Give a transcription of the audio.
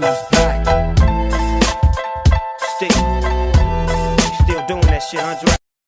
who's back. Still, still doing that shit, Andre.